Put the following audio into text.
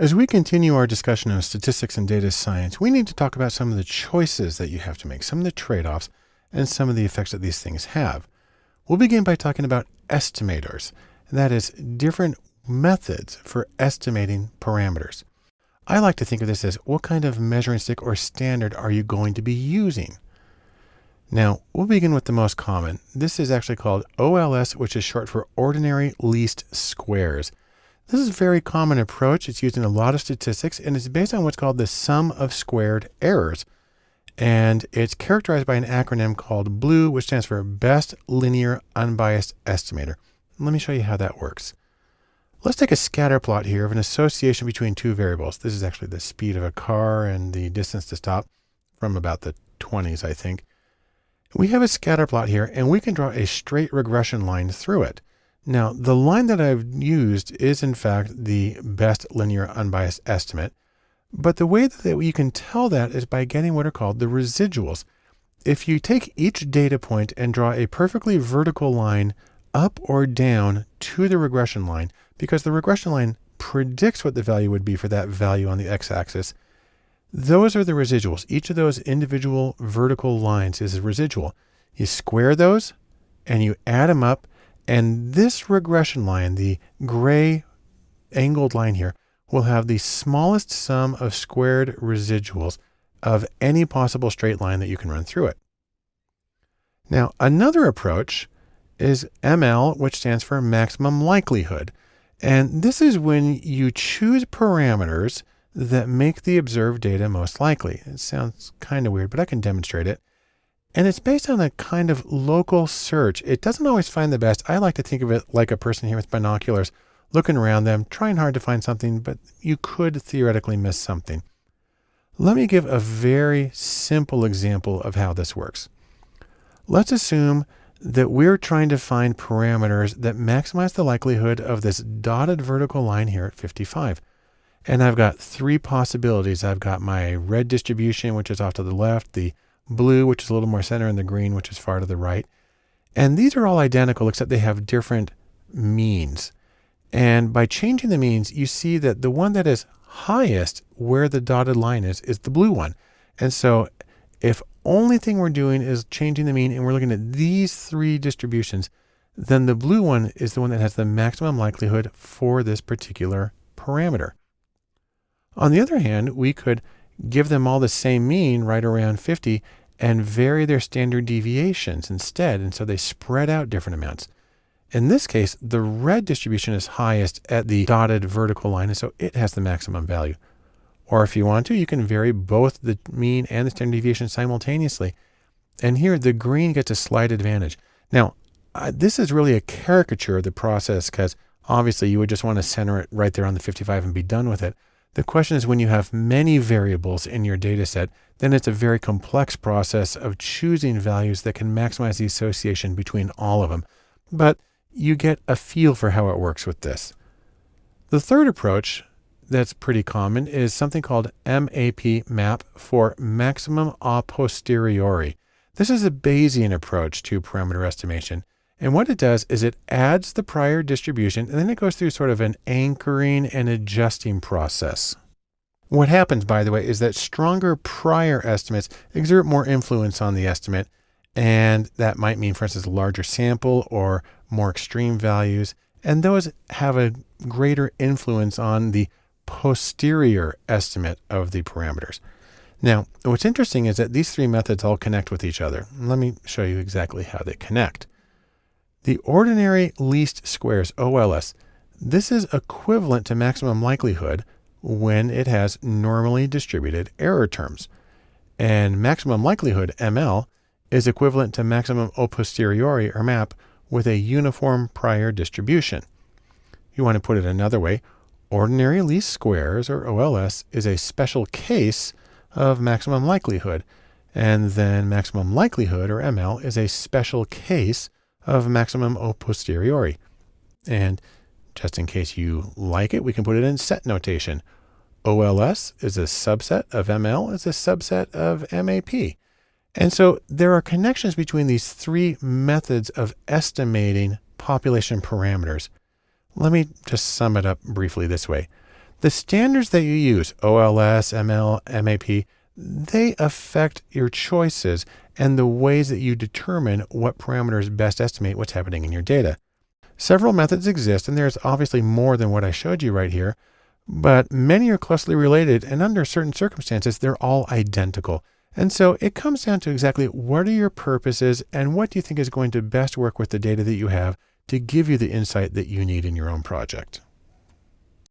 As we continue our discussion of statistics and data science, we need to talk about some of the choices that you have to make, some of the trade-offs, and some of the effects that these things have. We'll begin by talking about estimators, and that is different methods for estimating parameters. I like to think of this as what kind of measuring stick or standard are you going to be using? Now, we'll begin with the most common. This is actually called OLS, which is short for ordinary least squares. This is a very common approach. It's used in a lot of statistics and it's based on what's called the sum of squared errors. And it's characterized by an acronym called BLUE, which stands for Best Linear Unbiased Estimator. Let me show you how that works. Let's take a scatter plot here of an association between two variables. This is actually the speed of a car and the distance to stop from about the 20s, I think. We have a scatter plot here and we can draw a straight regression line through it. Now, the line that I've used is in fact the best linear unbiased estimate. But the way that you can tell that is by getting what are called the residuals. If you take each data point and draw a perfectly vertical line up or down to the regression line, because the regression line predicts what the value would be for that value on the x-axis, those are the residuals. Each of those individual vertical lines is a residual. You square those and you add them up and this regression line, the gray angled line here, will have the smallest sum of squared residuals of any possible straight line that you can run through it. Now, another approach is ML, which stands for maximum likelihood. And this is when you choose parameters that make the observed data most likely. It sounds kind of weird, but I can demonstrate it. And it's based on a kind of local search. It doesn't always find the best. I like to think of it like a person here with binoculars, looking around them, trying hard to find something, but you could theoretically miss something. Let me give a very simple example of how this works. Let's assume that we're trying to find parameters that maximize the likelihood of this dotted vertical line here at 55. And I've got three possibilities. I've got my red distribution, which is off to the left, the blue, which is a little more center, and the green, which is far to the right. And these are all identical, except they have different means. And by changing the means, you see that the one that is highest where the dotted line is, is the blue one. And so if only thing we're doing is changing the mean and we're looking at these three distributions, then the blue one is the one that has the maximum likelihood for this particular parameter. On the other hand, we could give them all the same mean right around 50 and vary their standard deviations instead. And so they spread out different amounts. In this case, the red distribution is highest at the dotted vertical line, and so it has the maximum value. Or if you want to, you can vary both the mean and the standard deviation simultaneously. And here the green gets a slight advantage. Now, uh, this is really a caricature of the process because obviously you would just want to center it right there on the 55 and be done with it. The question is when you have many variables in your data set, then it's a very complex process of choosing values that can maximize the association between all of them. But you get a feel for how it works with this. The third approach that's pretty common is something called MAP map for maximum a posteriori. This is a Bayesian approach to parameter estimation. And what it does is it adds the prior distribution and then it goes through sort of an anchoring and adjusting process. What happens, by the way, is that stronger prior estimates exert more influence on the estimate. And that might mean, for instance, a larger sample or more extreme values. And those have a greater influence on the posterior estimate of the parameters. Now, what's interesting is that these three methods all connect with each other. Let me show you exactly how they connect. The ordinary least squares, OLS, this is equivalent to maximum likelihood when it has normally distributed error terms. And maximum likelihood, ML, is equivalent to maximum a posteriori, or MAP, with a uniform prior distribution. You want to put it another way, ordinary least squares, or OLS, is a special case of maximum likelihood. And then maximum likelihood, or ML, is a special case of maximum a posteriori. And just in case you like it, we can put it in set notation. OLS is a subset of ML, is a subset of MAP. And so there are connections between these three methods of estimating population parameters. Let me just sum it up briefly this way. The standards that you use, OLS, ML, MAP, they affect your choices and the ways that you determine what parameters best estimate what's happening in your data. Several methods exist, and there's obviously more than what I showed you right here, but many are closely related, and under certain circumstances, they're all identical. And so it comes down to exactly what are your purposes and what do you think is going to best work with the data that you have to give you the insight that you need in your own project.